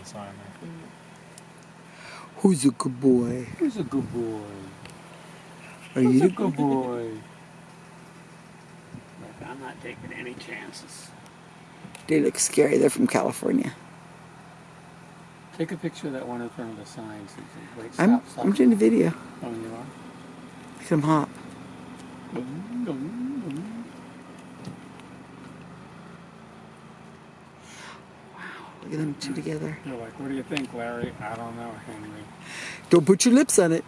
the sign there. Who's a good boy? Who's a good boy? Are Who's you a good boy? Look, I'm not taking any chances. They look scary. They're from California. Take a picture of that one in front of the sign. Susan. Wait, I'm stop, stop. I'm doing a video. Oh, you are? Look at them hop. Look them two together. You're like, what do you think, Larry? I don't know, Henry. Don't put your lips on it.